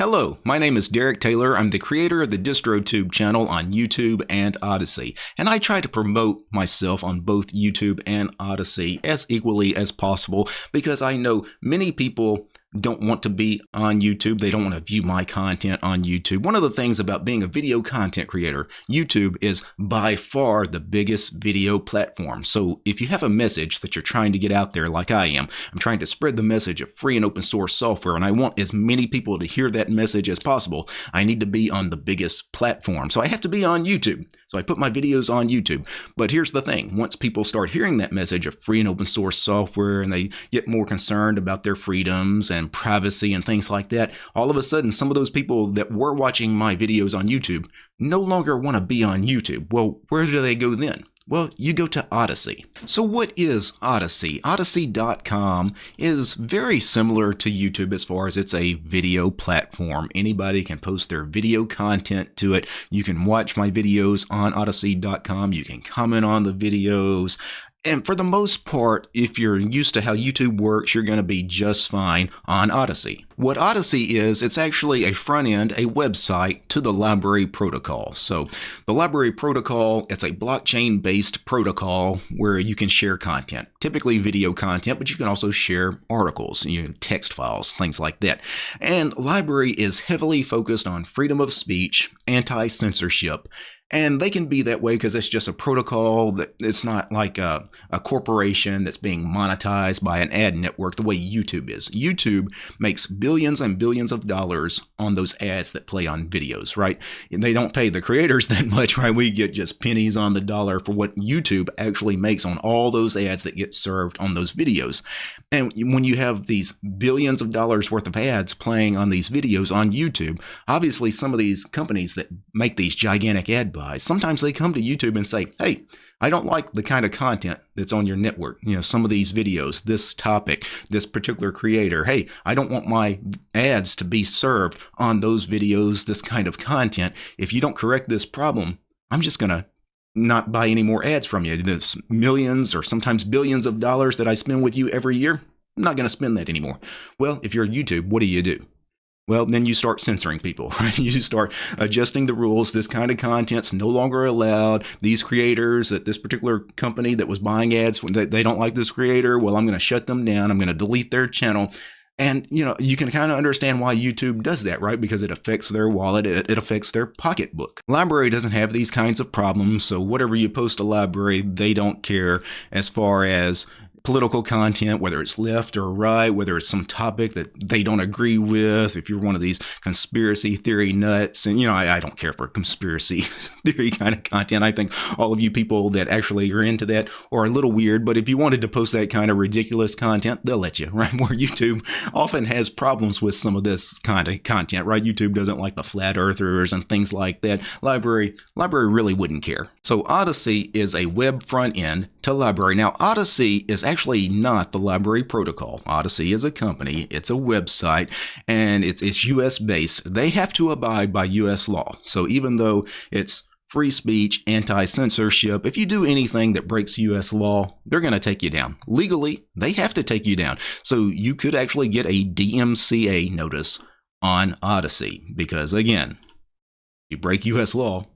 Hello, my name is Derek Taylor. I'm the creator of the DistroTube channel on YouTube and Odysee, and I try to promote myself on both YouTube and Odysee as equally as possible because I know many people don't want to be on YouTube. They don't want to view my content on YouTube. One of the things about being a video content creator, YouTube is by far the biggest video platform. So if you have a message that you're trying to get out there like I am, I'm trying to spread the message of free and open source software and I want as many people to hear that message as possible, I need to be on the biggest platform. So I have to be on YouTube. So I put my videos on YouTube. But here's the thing. Once people start hearing that message of free and open source software and they get more concerned about their freedoms and privacy and things like that, all of a sudden, some of those people that were watching my videos on YouTube no longer want to be on YouTube. Well, where do they go then? Well, you go to Odysee. So what is Odysee? Odysee.com is very similar to YouTube as far as it's a video platform. Anybody can post their video content to it. You can watch my videos on Odysee.com. You can comment on the videos. And for the most part, if you're used to how YouTube works, you're going to be just fine on Odysee. What Odysee is, it's actually a front end, a website to the LBRY protocol. So the LBRY protocol, it's a blockchain based protocol where you can share content, typically video content, but you can also share articles, you know, text files, things like that. And LBRY is heavily focused on freedom of speech, anti-censorship, and they can be that way because it's just a protocol that it's not like a, a corporation that's being monetized by an ad network the way YouTube is. YouTube makes billions and billions of dollars on those ads that play on videos, right? And they don't pay the creators that much, right? We get just pennies on the dollar for what YouTube actually makes on all those ads that get served on those videos. And when you have these billions of dollars worth of ads playing on these videos on YouTube, obviously some of these companies that make these gigantic ad sometimes they come to YouTube and say, hey, I don't like the kind of content that's on your network. You know, some of these videos, this topic, this particular creator. Hey, I don't want my ads to be served on those videos, this kind of content. If you don't correct this problem, I'm just going to not buy any more ads from you. There's millions or sometimes billions of dollars that I spend with you every year. I'm not going to spend that anymore. Well, if you're YouTube, what do you do? Well, then you start censoring people, right? You start adjusting the rules. This kind of content's no longer allowed. These creators at this particular company that was buying ads, they, they don't like this creator. Well, I'm going to shut them down. I'm going to delete their channel. And you know, you can kind of understand why YouTube does that, right? Because it affects their wallet, it, it, affects their pocketbook. LBRY doesn't have these kinds of problems, so whatever you post to LBRY, they don't care as far as political content, whether it's left or right, whether it's some topic that they don't agree with, if you're one of these conspiracy theory nuts, and you know, I, I, don't care for conspiracy theory kind of content. I think all of you people that actually are into that are a little weird, but if you wanted to post that kind of ridiculous content, they'll let you, right? Where YouTube often has problems with some of this kind of content, right? YouTube doesn't like the flat earthers and things like that. LBRY, LBRY really wouldn't care. So Odysee is a web front end to LBRY. Now, Odysee is actually not the LBRY protocol. Odysee is a company, it's a website, and it's, it's US based. They have to abide by US law. So even though it's free speech, anti censorship, if you do anything that breaks US law, they're going to take you down. Legally, they have to take you down. So you could actually get a DMCA notice on Odysee because, again, you break US law,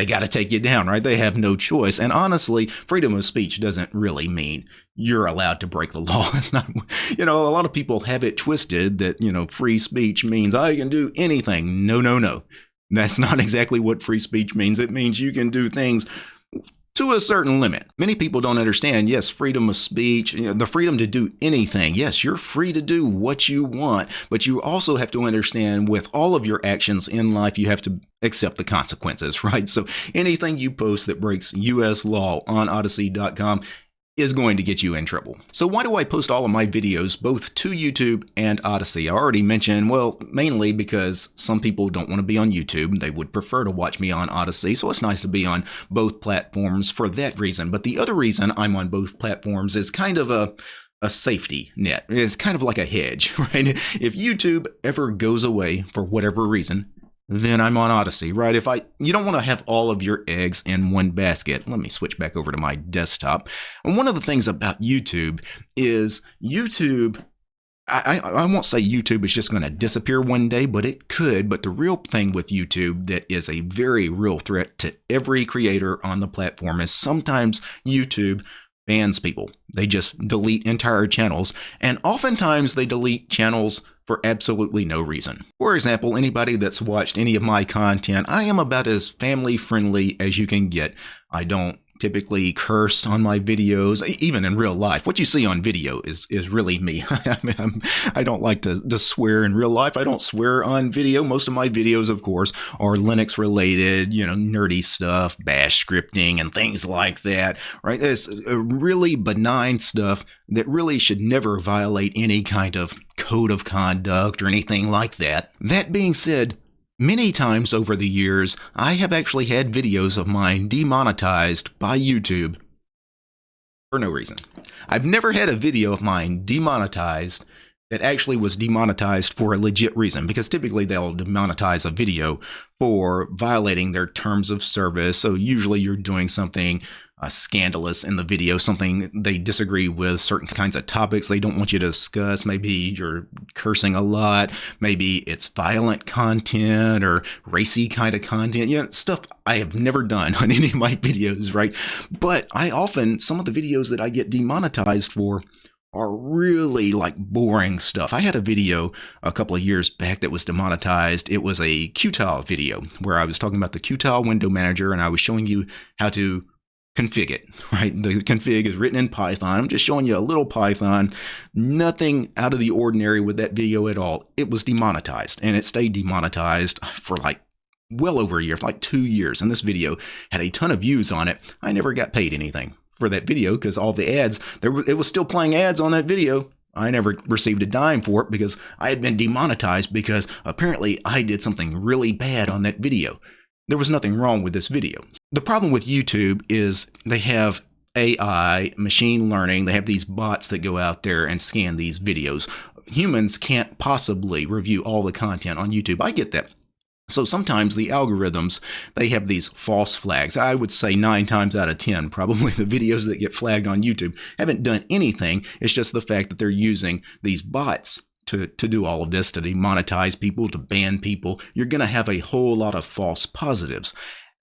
they got to take you down, right? They have no choice. And honestly, freedom of speech doesn't really mean you're allowed to break the law. It's not, you know, a lot of people have it twisted that, you know, free speech means I can do anything. No, no, no. That's not exactly what free speech means. It means you can do things to a certain limit. Many people don't understand, yes, freedom of speech, you know, the freedom to do anything. Yes, you're free to do what you want, but you also have to understand with all of your actions in life, you have to accept the consequences, right? So anything you post that breaks US law on Odysee.com is going to get you in trouble. So why do I post all of my videos both to YouTube and Odysee? I already mentioned, well, mainly because some people don't want to be on YouTube. They would prefer to watch me on Odysee, so it's nice to be on both platforms for that reason. But the other reason I'm on both platforms is kind of a a safety net. It's kind of like a hedge, right? If YouTube ever goes away for whatever reason, then I'm on Odysee, right? If I, you don't want to have all of your eggs in one basket. Let me switch back over to my desktop. And one of the things about YouTube is YouTube I, I won't say YouTube is just going to disappear one day, but it could. But the real thing with YouTube that is a very real threat to every creator on the platform is sometimes YouTube bans people. They just delete entire channels, and oftentimes they delete channels for absolutely no reason. For example, anybody that's watched any of my content, I am about as family friendly as you can get. I don't typically curse on my videos, even in real life. What you see on video is is really me. I mean, I do not like to, to swear in real life. I don't swear on video. Most of my videos, of course, are Linux related, you know, nerdy stuff, bash scripting, and things like that, right? It's really benign stuff that really should never violate any kind of code of conduct or anything like that. That being said, Many times over the years, I have actually had videos of mine demonetized by YouTube for no reason. I've never had a video of mine demonetized that actually was demonetized for a legit reason because typically they'll demonetize a video for violating their terms of service. So usually you're doing something uh, scandalous in the video, something they disagree with, certain kinds of topics they don't want you to discuss. Maybe you're cursing a lot, maybe it's violent content or racy kind of content, know, stuff I have never done on any of my videos, right? But I often, some of the videos that I get demonetized for are really like boring stuff. I had a video a couple of years back that was demonetized. It was a Qtile video where I was talking about the Qtile window manager and I was showing you how to config it, right? The config is written in Python. I'm just showing you a little Python, nothing out of the ordinary with that video at all. It was demonetized and it stayed demonetized for like well over a year, like two years. And this video had a ton of views on it. I never got paid anything for that video because all the ads, there it was still playing ads on that video. I never received a dime for it because I had been demonetized because apparently I did something really bad on that video there was nothing wrong with this video. The problem with YouTube is they have AI, machine learning, they have these bots that go out there and scan these videos. Humans can't possibly review all the content on YouTube. I get that. So sometimes the algorithms, they have these false flags. I would say nine times out of 10, probably the videos that get flagged on YouTube haven't done anything. It's just the fact that they're using these bots to, to do all of this, to demonetize people, to ban people, you're going to have a whole lot of false positives.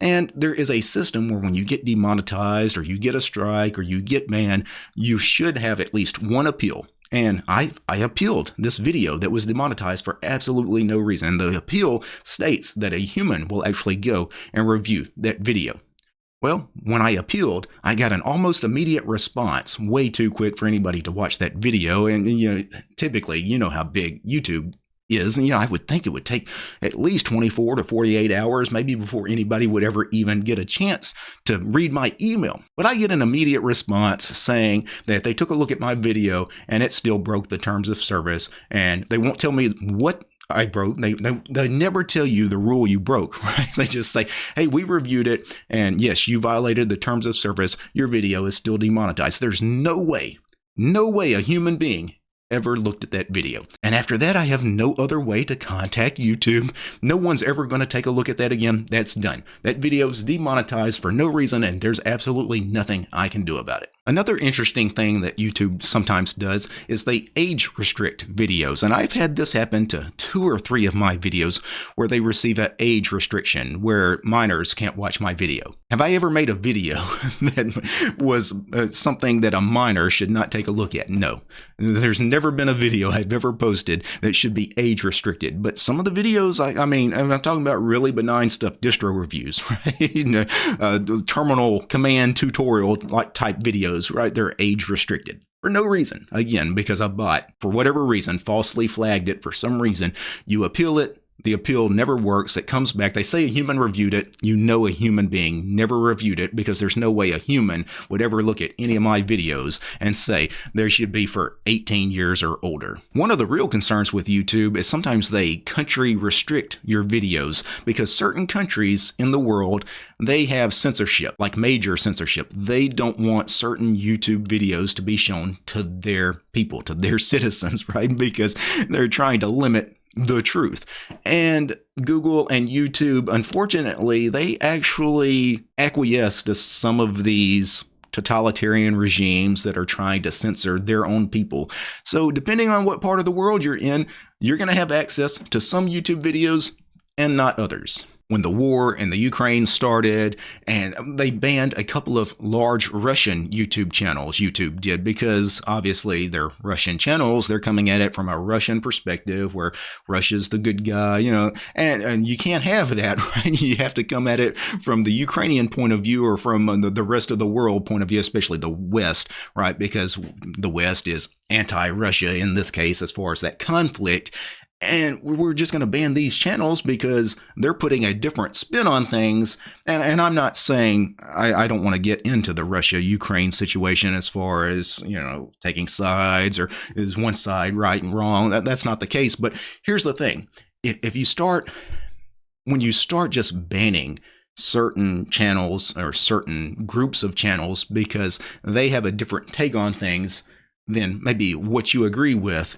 And there is a system where when you get demonetized or you get a strike or you get banned, you should have at least one appeal. And I, I appealed this video that was demonetized for absolutely no reason. The appeal states that a human will actually go and review that video. Well, when I appealed, I got an almost immediate response, way too quick for anybody to watch that video. And, you know, typically, you know how big YouTube is. And, you know, I would think it would take at least 24 to 48 hours, maybe before anybody would ever even get a chance to read my email. But I get an immediate response saying that they took a look at my video and it still broke the terms of service. And they won't tell me what I broke. They, they they never tell you the rule you broke, right? They just say, "Hey, we reviewed it, and yes, you violated the terms of service. Your video is still demonetized." There's no way, no way a human being ever looked at that video. And after that, I have no other way to contact YouTube. No one's ever going to take a look at that again. That's done. That video is demonetized for no reason, and there's absolutely nothing I can do about it. Another interesting thing that YouTube sometimes does is they age restrict videos. And I've had this happen to two or three of my videos where they receive an age restriction where minors can't watch my video. Have I ever made a video that was uh, something that a minor should not take a look at? No. There's never been a video I've ever posted that should be age restricted. But some of the videos, I, I mean, I'm talking about really benign stuff, distro reviews, right? you know, uh, terminal command tutorial like type videos right? They're age restricted for no reason. Again, because a bot, for whatever reason, falsely flagged it for some reason. You appeal it, the appeal never works. It comes back. They say a human reviewed it. You know a human being never reviewed it because there's no way a human would ever look at any of my videos and say there should be for 18 years or older. One of the real concerns with YouTube is sometimes they country restrict your videos because certain countries in the world they have censorship, like major censorship. They don't want certain YouTube videos to be shown to their people, to their citizens, right? Because they're trying to limit the truth. And Google and YouTube, unfortunately, they actually acquiesce to some of these totalitarian regimes that are trying to censor their own people. So, depending on what part of the world you're in, you're going to have access to some YouTube videos and not others when the war in the Ukraine started, and they banned a couple of large Russian YouTube channels. YouTube did because obviously they're Russian channels. They're coming at it from a Russian perspective, where Russia's the good guy, you know, and and you can't have that, right? You have to come at it from the Ukrainian point of view or from the, the rest of the world point of view, especially the West, right? Because the West is anti-Russia in this case as far as that conflict and we're just going to ban these channels because they're putting a different spin on things. And, and I'm not saying I, I don't want to get into the Russia Ukraine situation as far as, you know, taking sides or is one side right and wrong. That, that's not the case. But here's the thing if, if you start, when you start just banning certain channels or certain groups of channels because they have a different take on things than maybe what you agree with,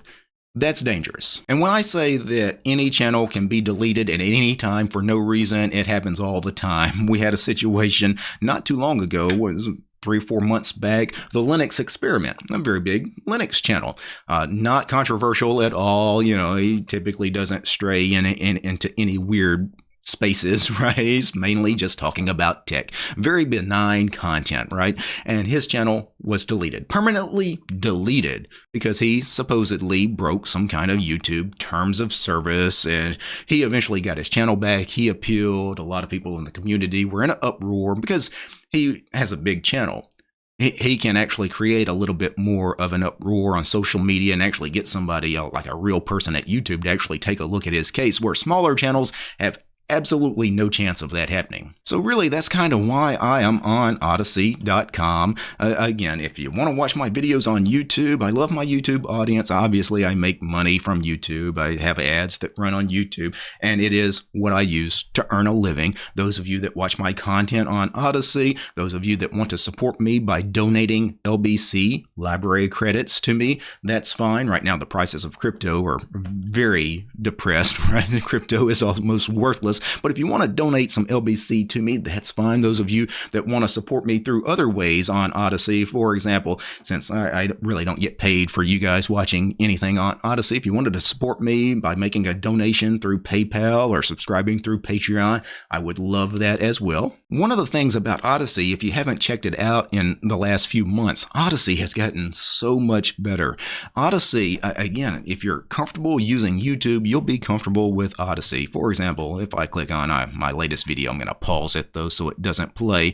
that's dangerous. And when I say that any channel can be deleted at any time for no reason, it happens all the time. We had a situation not too long ago, was three, four months back, the Linux Experiment, a very big Linux channel. Uh, not controversial at all. You know, he typically doesn't stray in, in, into any weird spaces, right? He's mainly just talking about tech. Very benign content, right? And his channel was deleted, permanently deleted, because he supposedly broke some kind of YouTube terms of service. And he eventually got his channel back. He appealed. A lot of people in the community were in an uproar because he has a big channel he can actually create a little bit more of an uproar on social media and actually get somebody uh, like a real person at YouTube to actually take a look at his case, where smaller channels have absolutely no chance of that happening. So really, that's kind of why I am on Odysee.com. Uh, again, if you want to watch my videos on YouTube, I love my YouTube audience. Obviously, I make money from YouTube. I have ads that run on YouTube, and it is what I use to earn a living. Those of you that watch my content on Odysee, those of you that want to support me by donating LBC LBRY credits to me, that's fine. Right now, the prices of crypto are very depressed, right? The crypto is almost worthless but if you want to donate some LBC to me, that's fine. Those of you that want to support me through other ways on Odysee, for example, since I, I really don't get paid for you guys watching anything on Odysee, if you wanted to support me by making a donation through PayPal or subscribing through Patreon, I would love that as well. One of the things about Odysee, if you haven't checked it out in the last few months, Odysee has gotten so much better. Odysee, again, if you're comfortable using YouTube, you'll be comfortable with Odysee. For example, if I click on uh, my latest video. I'm going to pause it though so it doesn't play.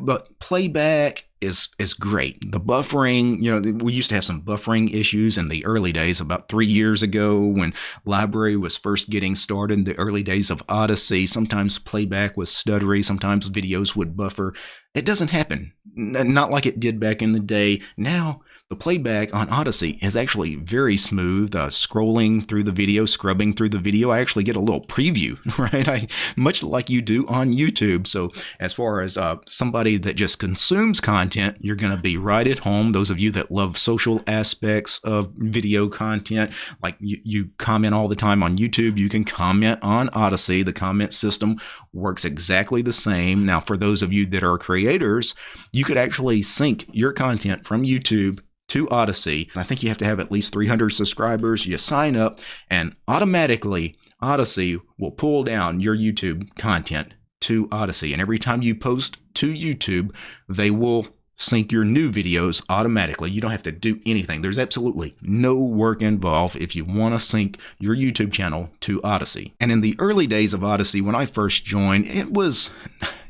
But playback is is great. The buffering, you know, we used to have some buffering issues in the early days about 3 years ago when LBRY was first getting started in the early days of Odysee. Sometimes playback was stuttery, sometimes videos would buffer. It doesn't happen. Not like it did back in the day. Now the playback on Odysee is actually very smooth. Uh, scrolling through the video, scrubbing through the video, I actually get a little preview, right? I much like you do on YouTube. So as far as uh, somebody that just consumes content, you're going to be right at home. Those of you that love social aspects of video content, like you, you comment all the time on YouTube, you can comment on Odysee. The comment system works exactly the same. Now, for those of you that are creators, you could actually sync your content from YouTube to Odysee. I think you have to have at least 300 subscribers. You sign up, and automatically, Odysee will pull down your YouTube content to Odysee. And every time you post to YouTube, they will sync your new videos automatically. You don't have to do anything. There's absolutely no work involved if you want to sync your YouTube channel to Odysee. And in the early days of Odysee, when I first joined, it was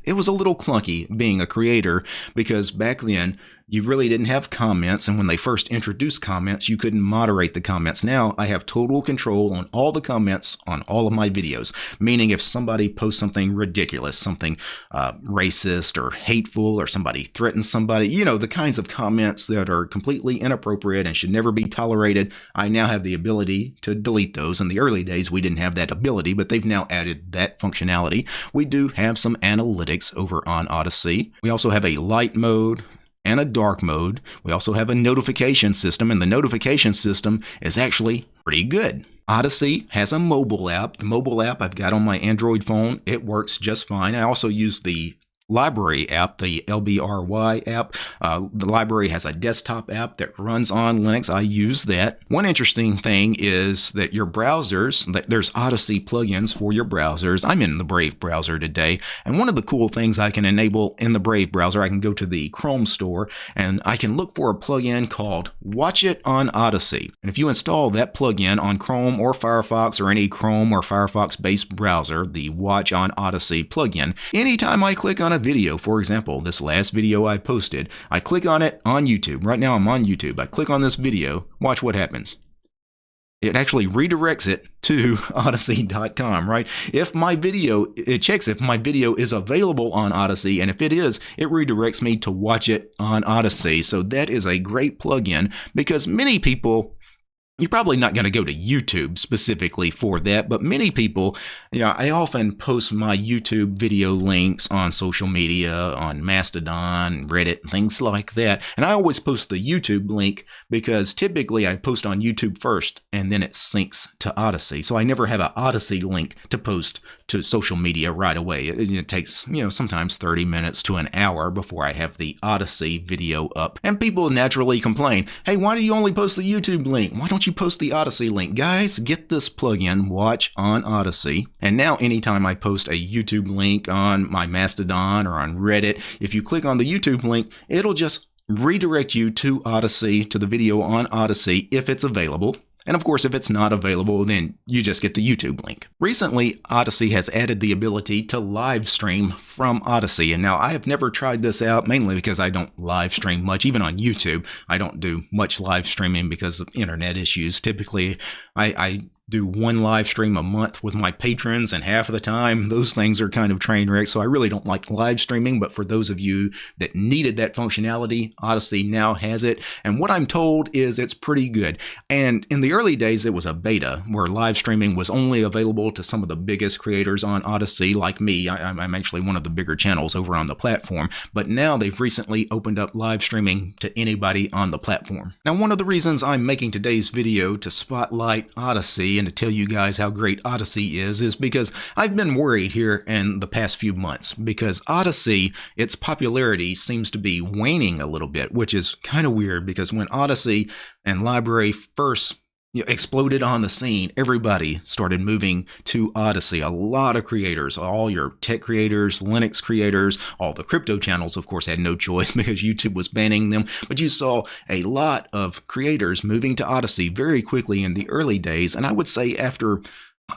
it was a little clunky being a creator because back then you really didn't have comments. And when they first introduced comments, you couldn't moderate the comments. Now I have total control on all the comments on all of my videos, meaning if somebody posts something ridiculous, something uh, racist or hateful, or somebody threatens somebody, you know, the kinds of comments that are completely inappropriate and should never be tolerated, I now have the ability to delete those. In the early days, we didn't have that ability, but they've now added that functionality. We do have some analytics over on Odysee. We also have a light mode, and a dark mode. We also have a notification system, and the notification system is actually pretty good. Odysee has a mobile app. The mobile app I've got on my Android phone, it works just fine. I also use the LBRY app, the LBRY app. Uh, the LBRY has a desktop app that runs on Linux. I use that. One interesting thing is that your browsers, there's Odysee plugins for your browsers. I'm in the Brave browser today, and one of the cool things I can enable in the Brave browser, I can go to the Chrome store and I can look for a plugin called Watch It on Odysee. And if you install that plugin on Chrome or Firefox or any Chrome or Firefox based browser, the Watch on Odysee plugin, anytime I click on video, for example, this last video I posted, I click on it on YouTube. Right now I'm on YouTube. I click on this video, watch what happens. It actually redirects it to Odysee.com, right? If my video, it checks if my video is available on Odysee, and if it is, it redirects me to watch it on Odysee. So that is a great plugin because many people you're probably not going to go to YouTube specifically for that, but many people, you know, I often post my YouTube video links on social media, on Mastodon, Reddit, things like that. And I always post the YouTube link because typically I post on YouTube first and then it syncs to Odysee. So I never have an Odysee link to post to social media right away. It, it takes, you know, sometimes 30 minutes to an hour before I have the Odysee video up. And people naturally complain, hey, why do you only post the YouTube link? Why don't you post the Odysee link? Guys, get this plugin, Watch on Odysee. And now anytime I post a YouTube link on my Mastodon or on Reddit, if you click on the YouTube link, it'll just redirect you to Odysee, to the video on Odysee if it's available. And of course, if it's not available, then you just get the YouTube link. Recently, Odysee has added the ability to live stream from Odysee. And now I have never tried this out, mainly because I don't live stream much, even on YouTube. I don't do much live streaming because of internet issues. Typically, I, I do one live stream a month with my patrons, and half of the time those things are kind of train wrecks. So I really don't like live streaming. But for those of you that needed that functionality, Odysee now has it. And what I'm told is it's pretty good. And in the early days, it was a beta where live streaming was only available to some of the biggest creators on Odysee, like me. I, am actually one of the bigger channels over on the platform. But now they've recently opened up live streaming to anybody on the platform. Now, one of the reasons I'm making today's video to spotlight Odysee and to tell you guys how great Odysee is is because I've been worried here in the past few months because Odysee, its popularity seems to be waning a little bit, which is kind of weird because when Odysee and LBRY first you know, exploded on the scene, everybody started moving to Odysee. A lot of creators, all your tech creators, Linux creators, all the crypto channels, of course, had no choice because YouTube was banning them. But you saw a lot of creators moving to Odysee very quickly in the early days. And I would say after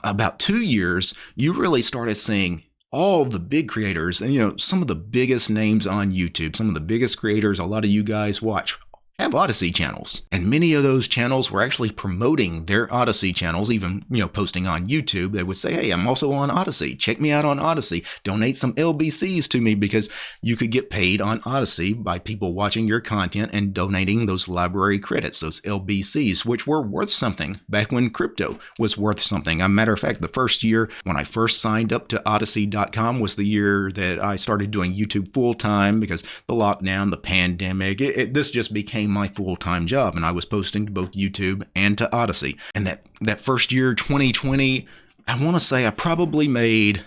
about two years, you really started seeing all the big creators and you know some of the biggest names on YouTube, some of the biggest creators a lot of you guys watch have Odysee channels. And many of those channels were actually promoting their Odysee channels, even, you know, posting on YouTube. They would say, hey, I'm also on Odysee. Check me out on Odysee. Donate some LBCs to me because you could get paid on Odysee by people watching your content and donating those LBRY credits, those LBCs, which were worth something back when crypto was worth something. As a matter of fact, the first year when I first signed up to Odysee.com was the year that I started doing YouTube full time because the lockdown, the pandemic, it, it, this just became my full-time job and I was posting to both YouTube and to Odysee. And that that first year 2020, I want to say I probably made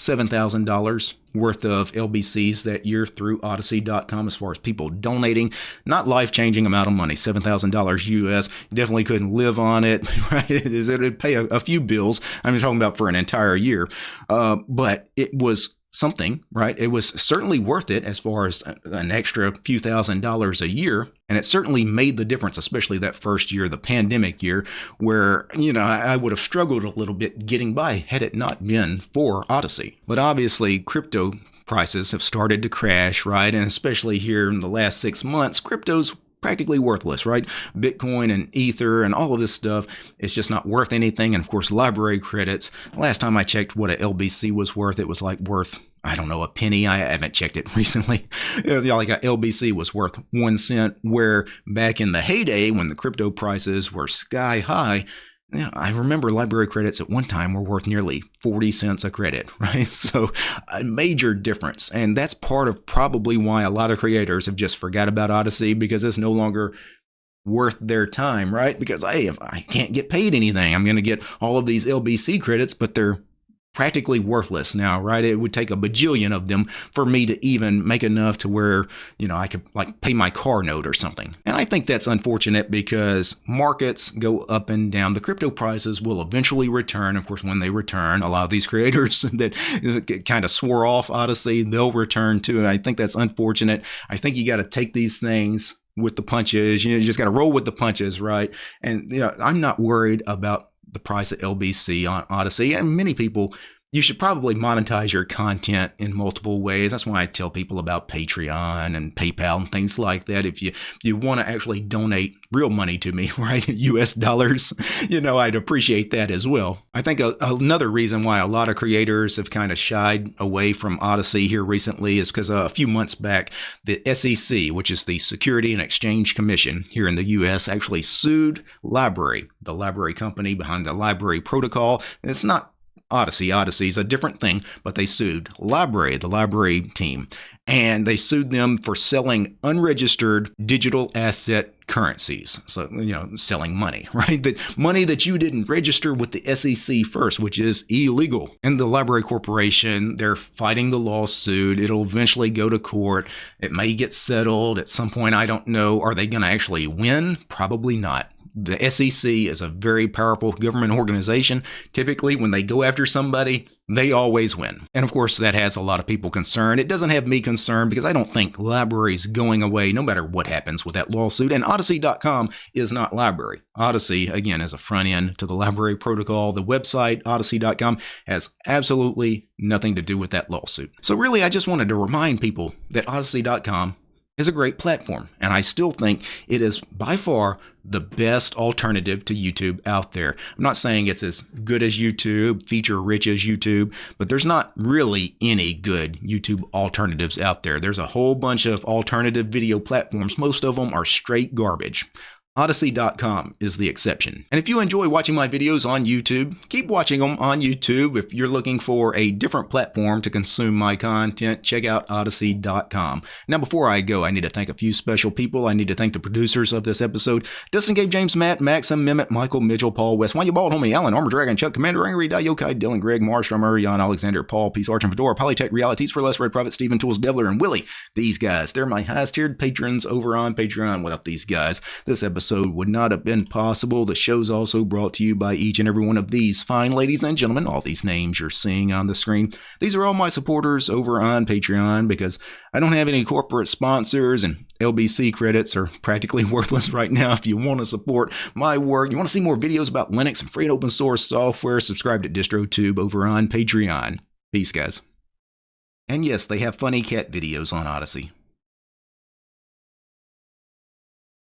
$7,000 worth of LBCs that year through Odysee.com as far as people donating. Not life changing amount of money, $7,000 US. Definitely couldn't live on it, right? It would pay a, a, few bills. I'm talking about for an entire year. Uh, but it was something, right? It was certainly worth it as far as an extra few thousand dollars a year. And it certainly made the difference, especially that first year, the pandemic year, where, you know, I would have struggled a little bit getting by had it not been for Odysee. But obviously, crypto prices have started to crash, right? And especially here in the last six months, crypto's practically worthless, right? Bitcoin and Ether and all of this stuff, it's just not worth anything. And of course, LBRY credits. Last time I checked what a LBC was worth, it was like worth I don't know, a penny. I haven't checked it recently. like a LBC was worth one cent, where back in the heyday when the crypto prices were sky high, you know, I remember LBRY credits at one time were worth nearly 40 cents a credit, right? So a major difference. And that's part of probably why a lot of creators have just forgot about Odysee because it's no longer worth their time, right? Because hey, if I can't get paid anything, I'm going to get all of these LBC credits, but they're practically worthless now, right? It would take a bajillion of them for me to even make enough to where, you know, I could like pay my car note or something. And I think that's unfortunate because markets go up and down. The crypto prices will eventually return. Of course, when they return, a lot of these creators that kind of swore off Odysee, they'll return too. And I think that's unfortunate. I think you got to take these things with the punches. You know, you just got to roll with the punches, right? And you know, I'm not worried about the price of LBC on Odysee. And many people, you should probably monetize your content in multiple ways. That's why I tell people about Patreon and PayPal and things like that. If you if you want to actually donate real money to me, right, US dollars, you know, I'd appreciate that as well. I think a, another reason why a lot of creators have kind of shied away from Odysee here recently is because uh, a few months back, the SEC, which is the Security and Exchange Commission here in the US, actually sued LBRY, the LBRY company behind the LBRY protocol. it's not Odysee. Odysee is a different thing, but they sued LBRY, the LBRY team, and they sued them for selling unregistered digital asset currencies. So, you know, selling money, right? That money that you didn't register with the SEC first, which is illegal. And the LBRY Corporation, they're fighting the lawsuit. It'll eventually go to court. It may get settled at some point. I don't know. Are they going to actually win? Probably not the SEC is a very powerful government organization. Typically, when they go after somebody, they always win. And of course, that has a lot of people concerned. It doesn't have me concerned because I don't think LBRY's going away no matter what happens with that lawsuit. And Odysee.com is not LBRY. Odysee, again, is a front end to the LBRY protocol. The website, Odysee.com, has absolutely nothing to do with that lawsuit. So, really, I just wanted to remind people that Odysee.com is a great platform, and I still think it is by far the best alternative to YouTube out there. I'm not saying it's as good as YouTube, feature rich as YouTube, but there's not really any good YouTube alternatives out there. There's a whole bunch of alternative video platforms. Most of them are straight garbage. Odysee.com is the exception. And if you enjoy watching my videos on YouTube, keep watching them on YouTube. If you're looking for a different platform to consume my content, check out Odysee.com. Now, before I go, I need to thank a few special people. I need to thank the producers of this episode Dustin Gabe, James, Matt, Maxim, Mehmet, Michael, Mitchell, Paul, West, Why You Bald, Homie, Alan, Armor Dragon, Chuck, Commander Angry, Yokai, Dylan, Greg, Marstrom, Jan, Alexander, Paul, Peace, Arch, and Fedora, Polytech, Realities for Less, Red Private, Steven, Tools, Devler, and Willie. These guys, they're my highest tiered patrons over on Patreon. Without these guys, this episode episode would not have been possible. The show's also brought to you by each and every one of these fine ladies and gentlemen, all these names you're seeing on the screen. These are all my supporters over on Patreon because I don't have any corporate sponsors and LBC credits are practically worthless right now. If you want to support my work, you want to see more videos about Linux and free and open source software, subscribe to DistroTube over on Patreon. Peace, guys. And yes, they have funny cat videos on Odysee.